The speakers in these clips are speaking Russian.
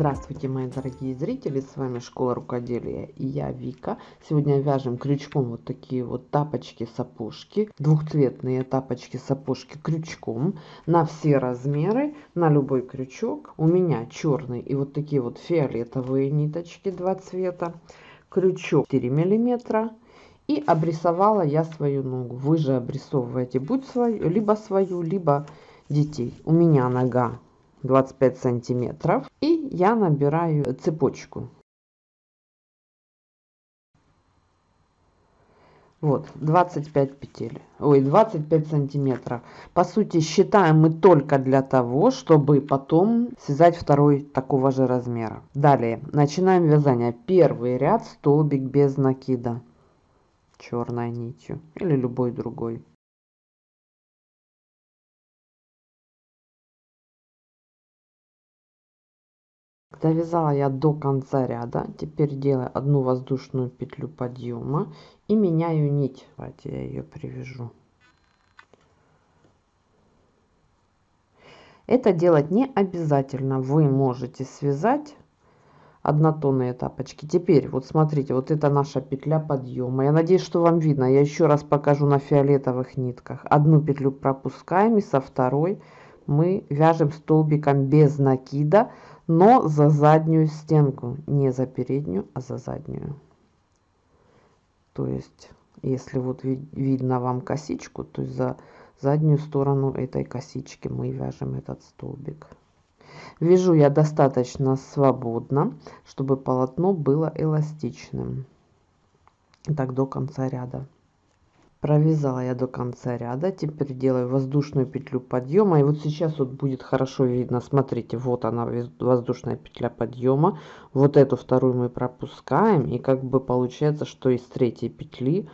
Здравствуйте, мои дорогие зрители, с вами Школа Рукоделия и я Вика. Сегодня вяжем крючком вот такие вот тапочки-сапожки, двухцветные тапочки-сапожки крючком на все размеры, на любой крючок. У меня черный и вот такие вот фиолетовые ниточки, два цвета, крючок 4 миллиметра. И обрисовала я свою ногу. Вы же обрисовываете будь свою, либо свою, либо детей. У меня нога 25 сантиметров и я набираю цепочку. Вот 25 петель. Ой 25 сантиметров. По сути считаем мы только для того чтобы потом связать второй такого же размера. Далее начинаем вязание. Первый ряд столбик без накида. Черной нитью. Или любой другой довязала я до конца ряда. Теперь делаю одну воздушную петлю подъема и меняю нить. Давайте я ее привяжу. Это делать не обязательно. Вы можете связать однотонные тапочки. Теперь вот смотрите вот это наша петля подъема я надеюсь что вам видно. Я еще раз покажу на фиолетовых нитках. Одну петлю пропускаем и со второй мы вяжем столбиком без накида но за заднюю стенку. Не за переднюю а за заднюю. То есть если вот видно вам косичку то есть за заднюю сторону этой косички мы вяжем этот столбик. Вяжу я достаточно свободно чтобы полотно было эластичным. Так до конца ряда провязала я до конца ряда теперь делаю воздушную петлю подъема и вот сейчас вот будет хорошо видно смотрите вот она воздушная петля подъема вот эту вторую мы пропускаем и как бы получается что из третьей петли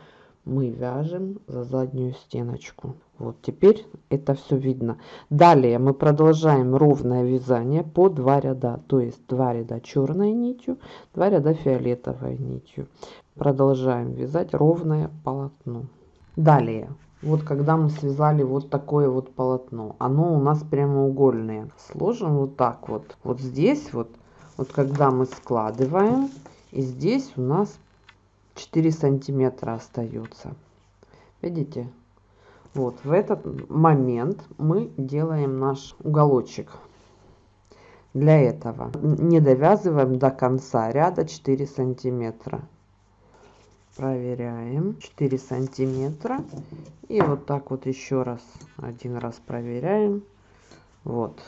мы вяжем за заднюю стеночку. Вот теперь это все видно. Далее мы продолжаем ровное вязание по два ряда то есть два ряда черной нитью два ряда фиолетовой нитью. Продолжаем вязать ровное полотно Далее, вот когда мы связали вот такое вот полотно, оно у нас прямоугольное. Сложим вот так вот. Вот здесь вот, вот когда мы складываем, и здесь у нас 4 сантиметра остается. Видите? Вот в этот момент мы делаем наш уголочек. Для этого не довязываем до конца ряда 4 сантиметра проверяем. 4 сантиметра. И вот так вот еще раз один раз проверяем. Вот.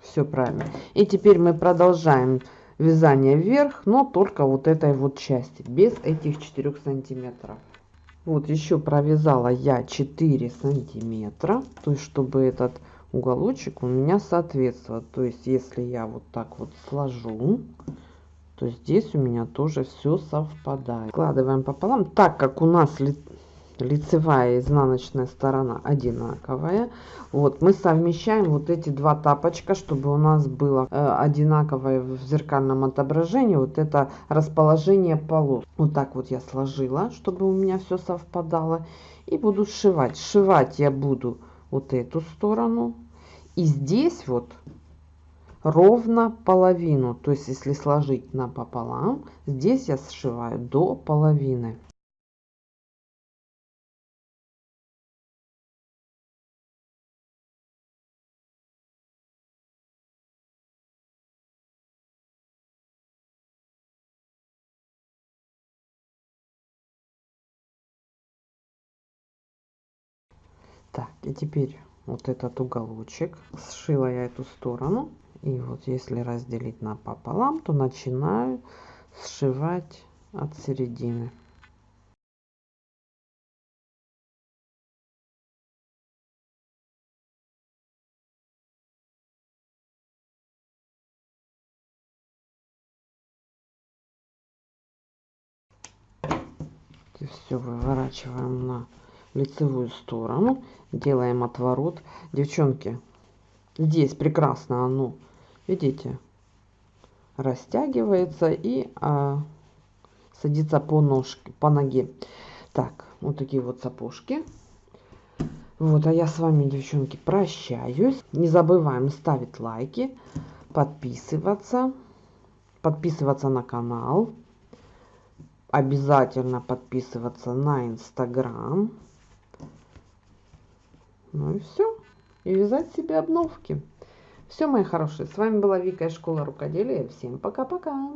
Все правильно. И теперь мы продолжаем вязание вверх но только вот этой вот части без этих 4 сантиметров. Вот еще провязала я 4 сантиметра. То есть чтобы этот уголочек у меня соответствовал. То есть если я вот так вот сложу то здесь у меня тоже все совпадает. Складываем пополам, так как у нас ли, лицевая и изнаночная сторона одинаковая. Вот мы совмещаем вот эти два тапочка, чтобы у нас было э, одинаковое в зеркальном отображении. Вот это расположение полос. Вот так вот я сложила, чтобы у меня все совпадало. И буду сшивать. Сшивать я буду вот эту сторону. И здесь вот ровно половину. То есть если сложить напополам здесь я сшиваю до половины. Так и теперь вот этот уголочек. Сшила я эту сторону и вот если разделить на пополам то начинаю сшивать от середины. Все выворачиваем на лицевую сторону делаем отворот. Девчонки здесь прекрасно оно видите растягивается и а, садится по ножке по ноге так вот такие вот сапожки вот а я с вами девчонки прощаюсь не забываем ставить лайки подписываться подписываться на канал. Обязательно подписываться на Инстаграм. Ну и все. И вязать себе обновки. Все, мои хорошие, с вами была Вика из школы рукоделия. Всем пока-пока.